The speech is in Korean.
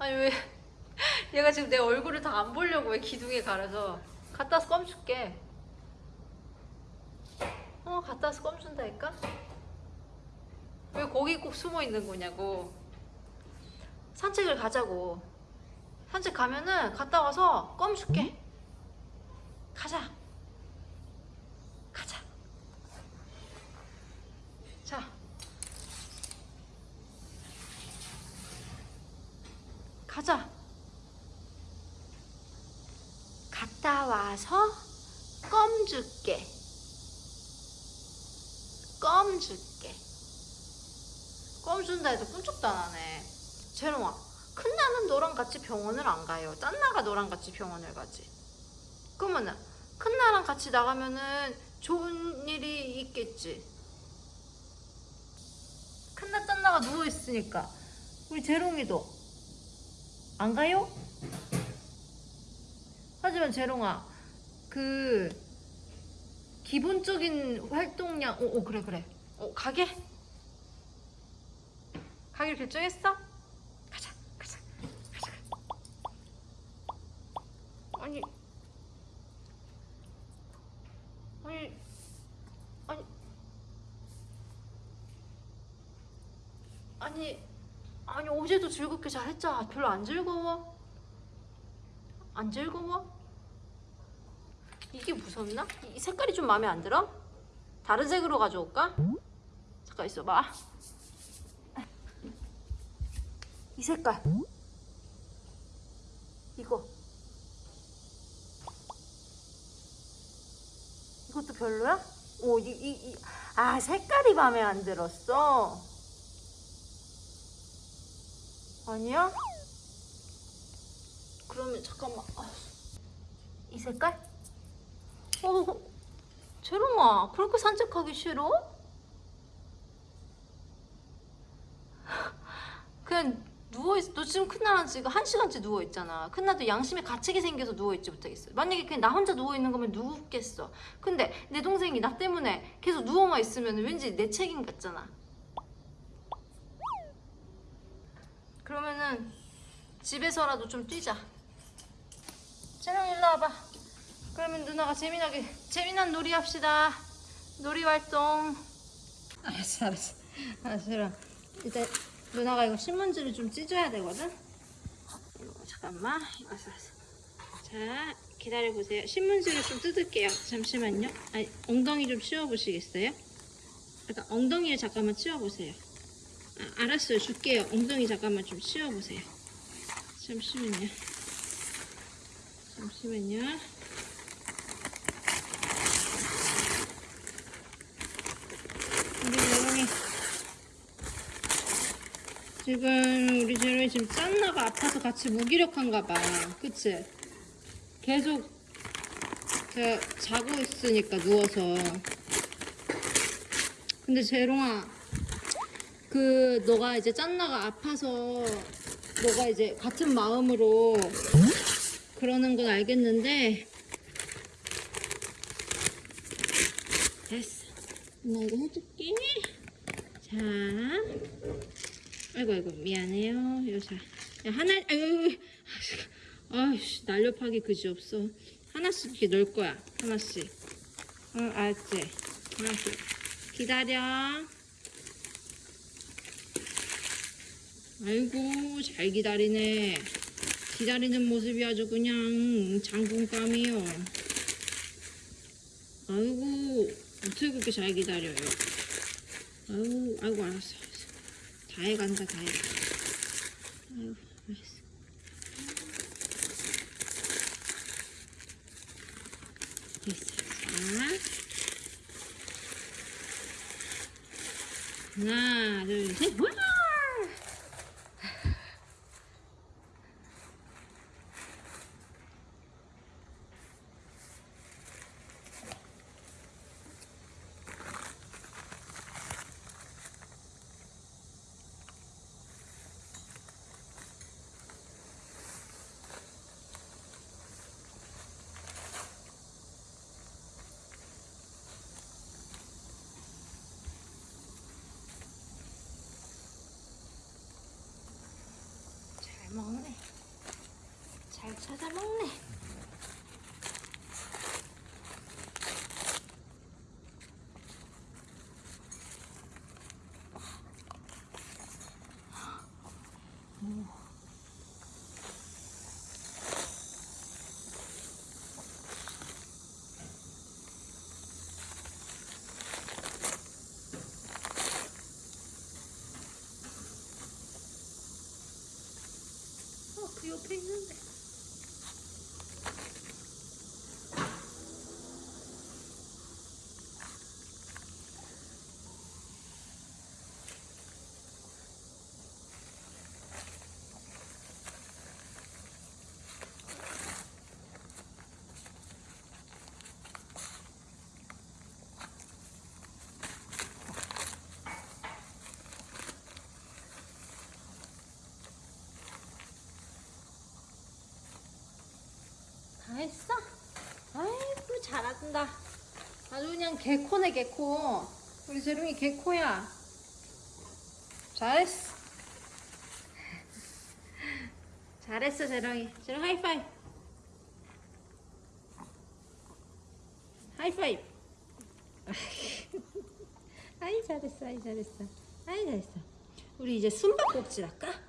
아니 왜? 얘가 지금 내 얼굴을 다 안 보려고 왜 기둥에 가려서 갖다 와서 껌 줄게. 어 갖다 와서 껌 준다니까? 왜 거기 꼭 숨어 있는 거냐고. 산책을 가자고. 산책 가면은 갔다 와서 껌 줄게. 가자 자 가자. 갔다 와서 껌 줄게. 껌 줄게. 껌 준다 해도 꿈쩍도 안 하네. 재롱아 큰 나는 너랑 같이 병원을 안 가요. 짠 나가 너랑 같이 병원을 가지. 그러면은 큰 나랑 같이 나가면은 좋은 일이 있겠지. 큰나 짠나가 누워있으니까. 우리 재롱이도 안 가요? 하지만 재롱아 그 기본적인 활동량 오, 오 그래 그래 어 가게? 가기로 결정했어? 가자 가자 가자 아니 아니 아니 아니 아니 어제도 즐겁게 잘 했잖아 별로 안 즐거워? 안 즐거워? 이게 무섭나? 이 색깔이 좀 마음에 안 들어? 다른 색으로 가져올까? 잠깐 있어봐 이 색깔 이거 이것도 별로야? 오, 이, 이, 이. 아, 색깔이 마음에 안 들었어. 아니야? 그러면 잠깐만. 아, 이 색깔? 어, 재롱아, 그렇게 산책하기 싫어? 그냥 누워있어. 너 지금 큰나랑 지금 한 시간째 누워있잖아. 큰나도 양심에 가책이 생겨서 누워있지 못하겠어. 만약에 그냥 나 혼자 누워있는 거면 누웠겠어. 근데 내 동생이 나 때문에 계속 누워만 있으면 왠지 내 책임 같잖아. 그러면은 집에서라도 좀 뛰자. 재롱 일로 와봐. 그러면 누나가 재미나게 재미난 놀이 합시다. 놀이 활동. 알았어, 알았어, 알았어. 일단 누나가 이거 신문지를 좀 찢어야 되거든. 이거 잠깐만. 알았어, 알았어. 자, 기다려 보세요. 신문지를 좀 뜯을게요. 잠시만요. 아니, 엉덩이 좀 치워 보시겠어요? 약간 엉덩이를 잠깐만 치워 보세요. 아, 알았어요. 줄게요. 엉덩이 잠깐만 좀 치워 보세요. 잠시만요. 잠시만요. 우리 재롱이 지금 우리 재롱이 지금 짠나가 아파서 같이 무기력한가 봐. 그치? 계속 제가 자고 있으니까 누워서. 근데 재롱아 그 너가 이제 짠나가 아파서 너가 이제 같은 마음으로 그러는 건 알겠는데 됐어. 나 이거 해줄게. 자. 아이고 아이고 미안해요. 여자. 야 하나 아유 아이씨 날렵하기 그지없어. 하나씩 이렇게 넣을 거야. 하나씩. 응 알았지? 하나씩. 기다려 아이고 잘 기다리네. 기다리는 모습이 아주 그냥 장군감이요. 아이고 어떻게 그렇게 잘 기다려요? 아이고 아이고 알았어 알았어. 다 해간다 다 해간다. 아이고 알았어. 됐어. 자 하나 둘셋 먹네. 잘 찾아 먹네. 어, 다 했어? 아이고 잘한다. 아주 그냥 개코네 개코. 우리 재롱이 개코야. 잘했어. 잘했어 재롱이. 재롱 하이파이브. 하이파이브. 아이 잘했어, 아이 잘했어, 아이 잘했어. 우리 이제 숨바꼭질 할까?